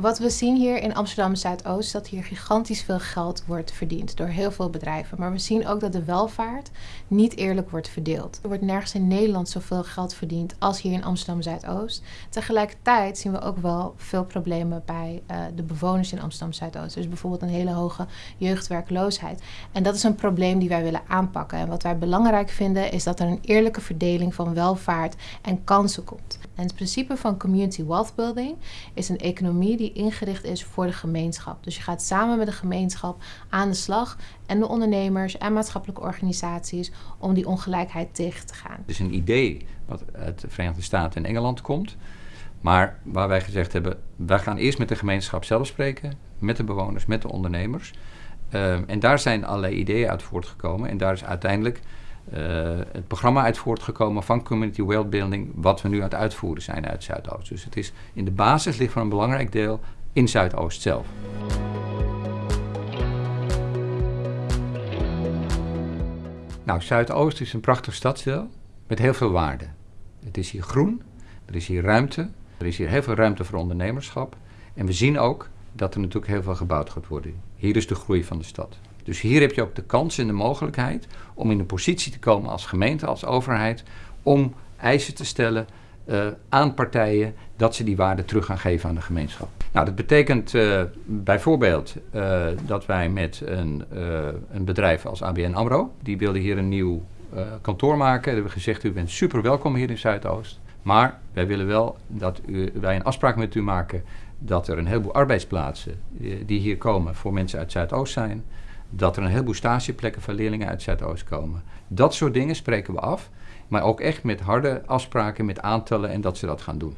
Wat we zien hier in Amsterdam Zuidoost, dat hier gigantisch veel geld wordt verdiend door heel veel bedrijven. Maar we zien ook dat de welvaart niet eerlijk wordt verdeeld. Er wordt nergens in Nederland zoveel geld verdiend als hier in Amsterdam Zuidoost. Tegelijkertijd zien we ook wel veel problemen bij uh, de bewoners in Amsterdam Zuidoost. Dus bijvoorbeeld een hele hoge jeugdwerkloosheid. En dat is een probleem die wij willen aanpakken. En wat wij belangrijk vinden is dat er een eerlijke verdeling van welvaart en kansen komt. En het principe van community wealth building is een economie die ingericht is voor de gemeenschap. Dus je gaat samen met de gemeenschap aan de slag en de ondernemers en maatschappelijke organisaties om die ongelijkheid tegen te gaan. Het is een idee wat uit de Verenigde Staten en Engeland komt. Maar waar wij gezegd hebben, wij gaan eerst met de gemeenschap zelf spreken, met de bewoners, met de ondernemers. Um, en daar zijn allerlei ideeën uit voortgekomen. En daar is uiteindelijk het programma uit voortgekomen van Community Wealth Building, wat we nu aan het uitvoeren zijn uit Zuidoost. Dus het is in de basis ligt van een belangrijk deel in Zuidoost zelf. Nou, Zuidoost is een prachtig stadsdeel met heel veel waarde. Het is hier groen, er is hier ruimte, er is hier heel veel ruimte voor ondernemerschap. En we zien ook dat er natuurlijk heel veel gebouwd gaat worden. Hier is de groei van de stad. Dus hier heb je ook de kans en de mogelijkheid om in een positie te komen als gemeente, als overheid, om eisen te stellen uh, aan partijen dat ze die waarde terug gaan geven aan de gemeenschap. Nou, dat betekent uh, bijvoorbeeld uh, dat wij met een, een, bedrijf als ABN AMRO, die wilde hier een nieuw kantoor maken. We hebben gezegd, u bent super welkom hier in Zuidoost. Maar wij willen wel dat u, wij een afspraak met u maken dat er een heleboel arbeidsplaatsen die hier komen voor mensen uit Zuidoost zijn dat er een heleboel stageplekken van leerlingen uit Zuidoost komen. Dat soort dingen spreken we af, maar ook echt met harde afspraken, met aantallen en dat ze dat gaan doen.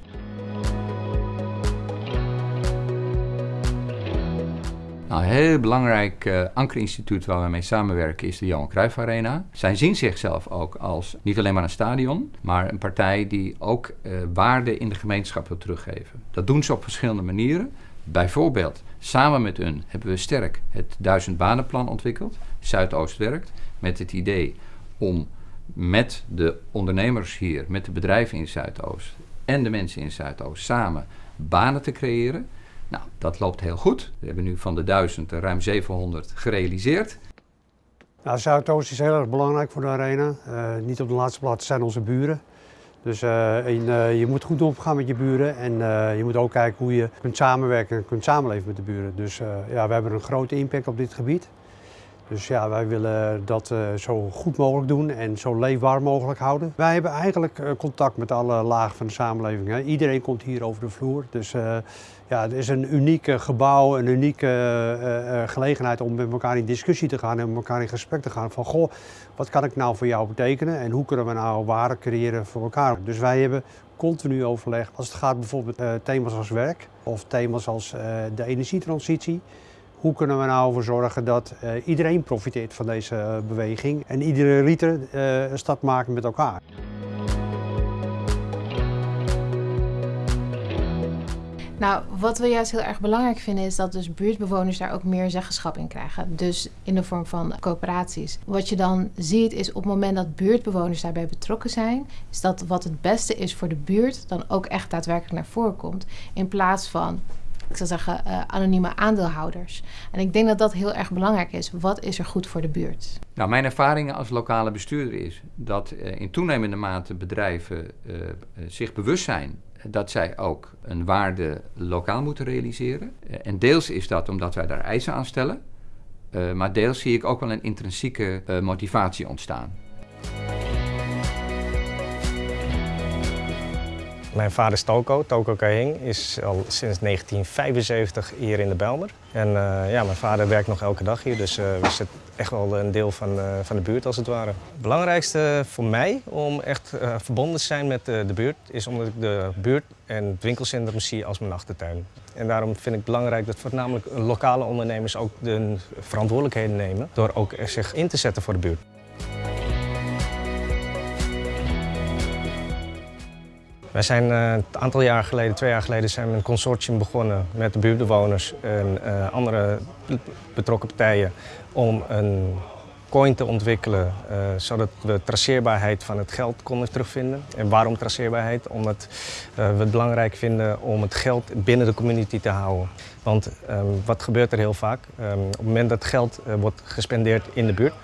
Nou, een heel belangrijk uh, ankerinstituut waar we mee samenwerken is de Johan Cruijff Arena. Zij zien zichzelf ook als niet alleen maar een stadion, maar een partij die ook uh, waarde in de gemeenschap wil teruggeven. Dat doen ze op verschillende manieren. Bijvoorbeeld, samen met hun hebben we sterk het duizend banenplan ontwikkeld. Zuidoost werkt met het idee om met de ondernemers hier, met de bedrijven in Zuidoost en de mensen in Zuidoost samen banen te creëren. Nou, dat loopt heel goed. We hebben nu van de duizend er ruim 700 gerealiseerd. Nou, Zuidoost is heel erg belangrijk voor de arena. Uh, niet op de laatste plaats zijn onze buren. Dus en, uh, je moet goed omgaan met je buren en uh, je moet ook kijken hoe je kunt samenwerken en kunt samenleven met de buren. Dus ja, we hebben een grote impact op dit gebied. Dus ja, wij willen dat zo goed mogelijk doen en zo leefbaar mogelijk houden. Wij hebben eigenlijk contact met alle lagen van de samenleving. Iedereen komt hier over de vloer. Dus ja, het is een uniek gebouw, een unieke gelegenheid om met elkaar in discussie te gaan en met elkaar in gesprek te gaan. Van goh, wat kan ik nou voor jou betekenen en hoe kunnen we nou waarde creëren voor elkaar. Dus wij hebben continu overleg als het gaat bijvoorbeeld thema's als werk of thema's als de energietransitie. Hoe kunnen we nou ervoor zorgen dat iedereen profiteert van deze beweging en iedere liter een stad maken met elkaar. Nou, wat we juist heel erg belangrijk vinden is dat dus buurtbewoners daar ook meer zeggenschap in krijgen. Dus in de vorm van coöperaties. Wat je dan ziet is op het moment dat buurtbewoners daarbij betrokken zijn, is dat wat het beste is voor de buurt dan ook echt daadwerkelijk naar voren komt. In plaats van ik zou zeggen, uh, anonieme aandeelhouders. En ik denk dat dat heel erg belangrijk is. Wat is er goed voor de buurt? Nou, mijn ervaring als lokale bestuurder is dat uh, in toenemende mate bedrijven uh, zich bewust zijn dat zij ook een waarde lokaal moeten realiseren. Eh, en deels is dat omdat wij daar eisen aan stellen. Maar deels zie ik ook wel een intrinsieke motivatie ontstaan. Mijn vader is Toko, Toko Kahing, is al sinds 1975 hier in de Belmer. En uh, ja, mijn vader werkt nog elke dag hier, dus uh, we zitten echt wel een deel van, uh, van de buurt als het ware. Het belangrijkste voor mij om echt verbonden te zijn met de buurt is omdat ik de buurt en het winkelcentrum zie als mijn achtertuin. En daarom vind ik het belangrijk dat voornamelijk lokale ondernemers ook de verantwoordelijkheden nemen door ook zich in te zetten voor de buurt. Wij zijn uh, een aantal jaar geleden, twee jaar geleden, zijn we een consortium begonnen met de buurtbewoners en uh, andere betrokken partijen om een coin te ontwikkelen, uh, zodat we traceerbaarheid van het geld konden terugvinden. En waarom traceerbaarheid? Omdat we het belangrijk vinden om het geld binnen de community te houden. Want um, wat gebeurt er heel vaak? Um, op het moment dat geld wordt gespendeerd in de buurt,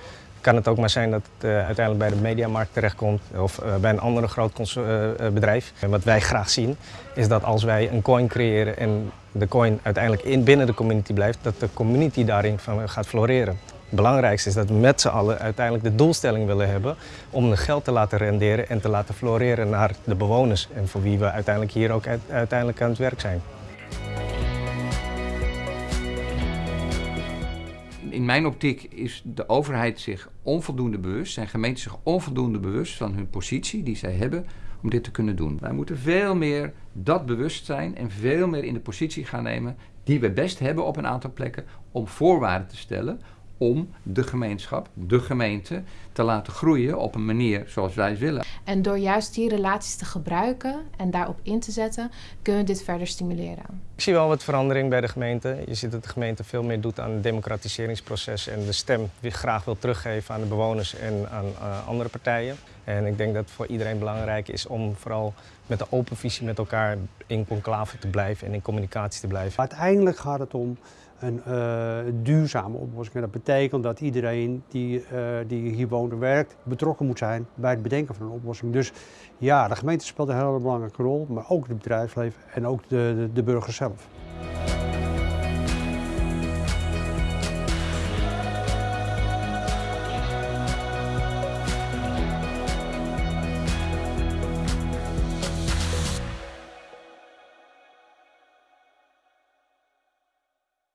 kan het ook maar zijn dat het uh, uiteindelijk bij de mediamarkt terechtkomt of uh, bij een andere groot uh, bedrijf. En wat wij graag zien is dat als wij een coin creëren en de coin uiteindelijk in, binnen de community blijft, dat de community daarin van gaat floreren. Het belangrijkste is dat we met z'n allen uiteindelijk de doelstelling willen hebben om het geld te laten renderen en te laten floreren naar de bewoners en voor wie we uiteindelijk hier ook uiteindelijk aan het werk zijn. In mijn optiek is de overheid zich onvoldoende bewust, zijn gemeenten zich onvoldoende bewust van hun positie die zij hebben om dit te kunnen doen. Wij moeten veel meer dat bewustzijn en veel meer in de positie gaan nemen die we best hebben op een aantal plekken om voorwaarden te stellen om de gemeenschap, de gemeente, te laten groeien op een manier zoals wij willen. En door juist die relaties te gebruiken en daarop in te zetten, kunnen we dit verder stimuleren. Ik zie wel wat verandering bij de gemeente. Je ziet dat de gemeente veel meer doet aan het democratiseringsproces en de stem graag wil teruggeven aan de bewoners en aan uh, andere partijen. En ik denk dat het voor iedereen belangrijk is om vooral met een open visie met elkaar in conclave te blijven en in communicatie te blijven. Uiteindelijk gaat het om een uh, duurzame oplossing. En dat betekent dat iedereen die, uh, die hier woont en werkt betrokken moet zijn bij het bedenken van een oplossing. Dus ja, de gemeente speelt een hele belangrijke rol, maar ook het bedrijfsleven en ook de, de burgers zelf.